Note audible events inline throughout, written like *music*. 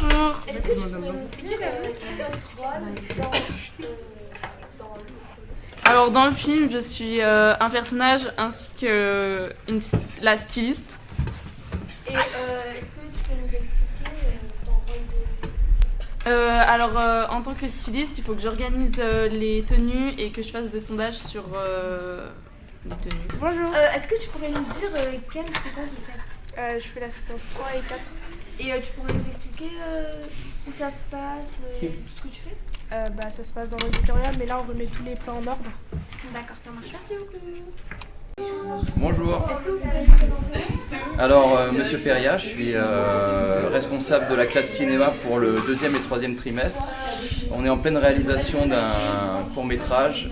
Bonjour. Est-ce que tu pourrais nous dire euh, quel est votre rôle dans, euh, dans le projet Alors dans le film, je suis euh, un personnage ainsi que une, la styliste. Et euh, est-ce que tu peux nous expliquer euh, ton rôle de Euh, alors euh, en tant que styliste, il faut que j'organise euh, les tenues et que je fasse des sondages sur euh, les tenues. Bonjour, Euh, Est-ce que tu pourrais nous dire euh, quelle séquence vous faites? Euh, je fais la séquence 3 et 4. Et euh, tu pourrais nous expliquer euh, où ça se passe, euh, tout ce que tu fais? Euh, bah, ça se passe dans l'auditorium, mais là on remet tous les plans en ordre. D'accord, ça marche. Merci beaucoup. Bonjour. Est-ce que vous pouvez vous présenter? Alors, euh, Monsieur Peria, je suis euh, responsable de la classe cinéma pour le deuxième et troisième trimestre. On est en pleine réalisation d'un court métrage.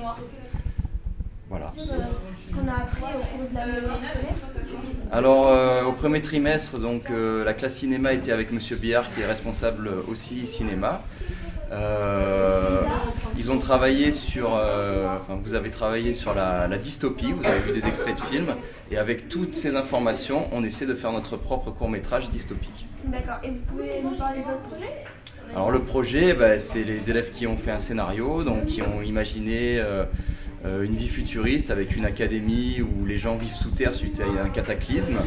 Voilà. qu'on a appris au cours de l'année scolaire Alors, euh, au premier trimestre, donc euh, la classe cinéma était avec Monsieur Biard, qui est responsable aussi cinéma. Euh, ils ont travaillé sur, enfin, vous avez travaillé sur la, la dystopie. Vous avez vu des extraits de films, et avec toutes ces informations, on essaie de faire notre propre court métrage dystopique. D'accord. Et vous pouvez nous parler de votre projet? Alors le projet, bah, c'est les élèves qui ont fait un scénario, donc qui ont imaginé une vie futuriste avec une académie où les gens vivent sous terre suite à un cataclysme.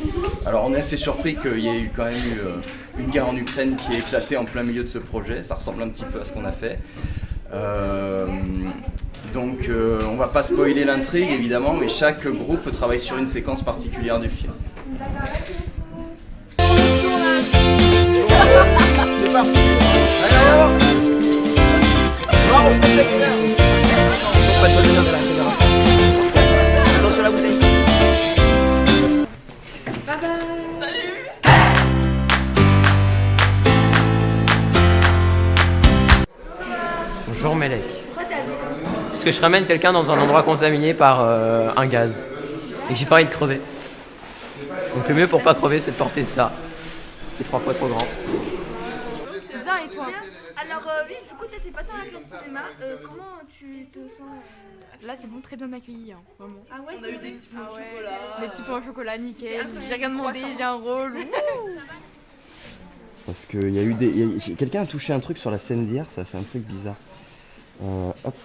Alors on est assez surpris qu'il y ait eu quand même eu euh, une guerre en Ukraine qui ait éclaté en plein milieu de ce projet. Ça ressemble un petit peu à ce qu'on a fait. Euh, donc euh, on va pas spoiler l'intrigue évidemment, mais chaque groupe travaille sur une séquence particulière du film. Parce que je ramène quelqu'un dans un endroit contaminé par euh, un gaz. Et que j'ai pas envie de crever. Donc le mieux pour pas crever, c'est de porter ça. C'est trois fois trop grand. C'est bien et toi? Alors euh, oui, du coup, t'étais pas dans la classe cinéma. Euh, comment tu te sens euh, Là c'est bon, très bien accueilli, hein, vraiment. Ah ouais, on a eu des petits Ah ouais. Les petits pains au chocolat, nickel. J'ai rien demandé, j'ai un rôle. Parce qu'il y a eu des. Quelqu'un a touché un truc sur la scène d'hier, ça fait un truc bizarre. Euh, hop.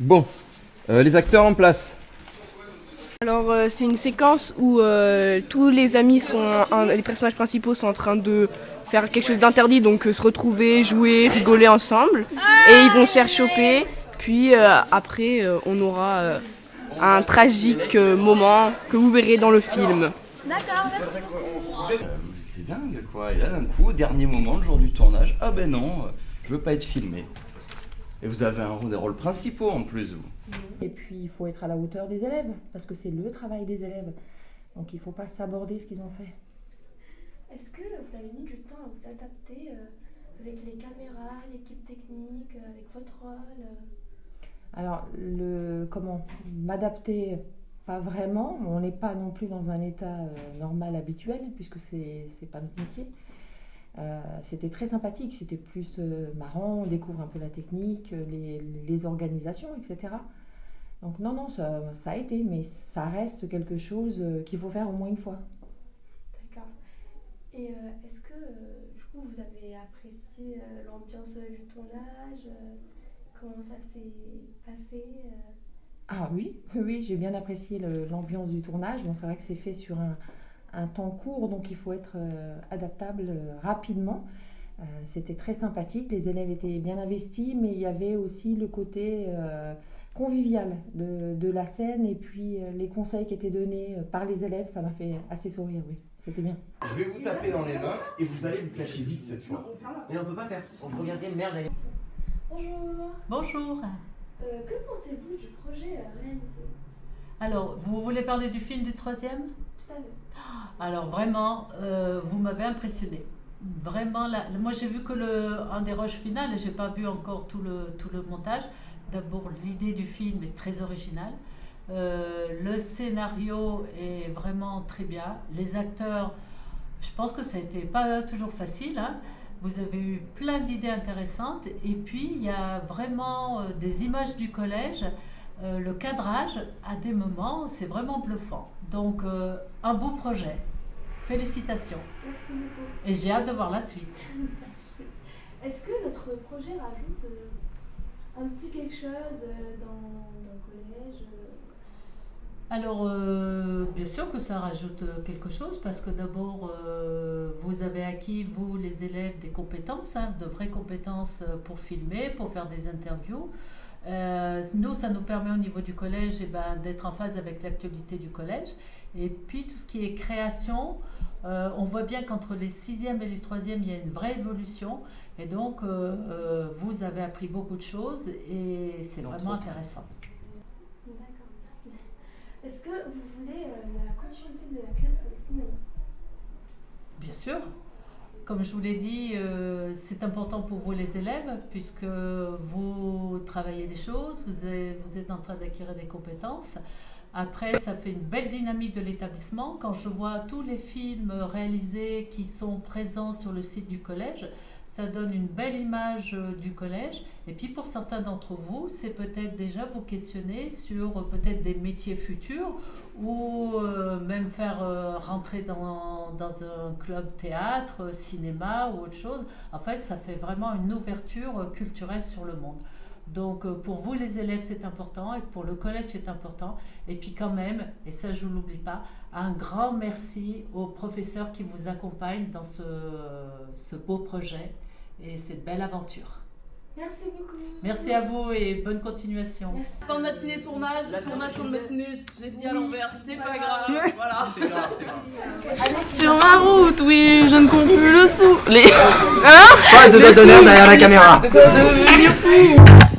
Bon. Euh, les acteurs en place. Alors euh, c'est une séquence où euh, tous les amis sont, un- les personnages principaux sont en train de faire quelque chose d'interdit, donc euh, se retrouver, jouer, rigoler ensemble, et ils vont se faire choper. Puis euh, après, euh, on aura euh, un tragique euh, moment que vous verrez dans le film. D'accord, merci C'est dingue quoi, et là d'un coup, au dernier moment, le jour du tournage, ah ben non, je veux pas être filmé. Et vous avez un des rôles principaux en plus, vous. Et puis, il faut être à la hauteur des élèves, parce que c'est le travail des élèves. Donc, il ne faut pas s'aborder ce qu'ils ont fait. Est-ce que vous avez mis du temps à vous adapter euh, avec les caméras, l'équipe technique, euh, avec votre rôle euh? Alors, le, comment? M'adapter, pas vraiment. On n'est pas non plus dans un état euh, normal, habituel, puisque c'est n'est pas notre métier. Euh, c'était très sympathique, c'était plus euh, marrant, on découvre un peu la technique, euh, les, les organisations, etc. Donc non, non, ça, ça a été, mais ça reste quelque chose qu'il faut faire au moins une fois. D'accord. Et euh, est-ce que du coup vous avez apprécié l'ambiance du tournage Comment ça s'est passé Ah oui, *laughs* oui, j'ai bien apprécié l'ambiance du tournage. Bon, c'est vrai que c'est fait sur un, un temps court, donc il faut être euh, adaptable euh, rapidement. Euh, C'était très sympathique, les élèves étaient bien investis, mais il y avait aussi le côté euh, convivial de, de la scène et puis euh, les conseils qui étaient donnés euh, par les élèves, ça m'a fait assez sourire, oui, c'était bien. Je vais vous taper dans les mains et vous allez vous cacher vite cette fois. Mais on peut pas faire. On peut regarder merde. Bonjour. Bonjour. Euh, que pensez-vous du projet réalisé? Alors, vous voulez parler du film du troisième? Alors vraiment, euh, vous m'avez impressionné. Vraiment, moi j'ai vu que le, un des rushs finales et j'ai pas vu encore tout le, tout le montage. D'abord, l'idée du film est très originale. Euh, le scénario est vraiment très bien. Les acteurs, je pense que ça été pas toujours facile. hein. Vous avez eu plein d'idées intéressantes. Et puis, il y a vraiment euh, des images du collège. Le cadrage, à des moments, c'est vraiment bluffant. Donc, un beau projet. Félicitations. Merci beaucoup. Et j'ai hâte de voir la suite. *laughs* Merci. Est-ce que notre projet rajoute euh, un petit quelque chose euh, dans, dans le collège euh, Alors, euh, bien sûr que ça rajoute quelque chose parce que d'abord, euh, vous avez acquis, vous les élèves, des compétences, hein, de vraies compétences pour filmer, pour faire des interviews. Euh, nous, ça nous permet au niveau du collège eh ben, d'être en phase avec l'actualité du collège. Et puis, tout ce qui est création, euh, on voit bien qu'entre les sixièmes et les troisièmes, il y a une vraie évolution. Et donc, euh, euh, vous avez appris beaucoup de choses et c'est vraiment intéressant. D'accord, merci. Est-ce que vous voulez euh, la continuité de la classe au cinéma? Bien sûr. Comme je vous l'ai dit, euh, c'est important pour vous les élèves puisque vous travaillez des choses, vous êtes, vous êtes en train d'acquérir des compétences. Après, ça fait une belle dynamique de l'établissement. Quand je vois tous les films réalisés qui sont présents sur le site du collège, ça donne une belle image euh, du collège. Et puis pour certains d'entre vous, c'est peut-être déjà vous questionner sur euh, peut-être des métiers futurs ou euh, même faire rentrer dans, dans un club théâtre, cinéma ou autre chose. En fait, ça fait vraiment une ouverture culturelle sur le monde. Donc euh, pour vous les élèves c'est important et pour le collège c'est important. Et puis quand même, et ça je ne l'oublie pas, un grand merci aux professeurs qui vous accompagnent dans ce, ce beau projet et cette belle aventure. Merci beaucoup. Merci à vous et bonne continuation. Merci. Fin de matinée, tournage, tournage fin de matinée, j'ai dit à l'envers, c'est pas grave, voilà. C'est grave, c'est grave. Sur ma route, oui, je ne compte plus le sou. Les... Pas de doigt d'honneur derrière la caméra Devenir fou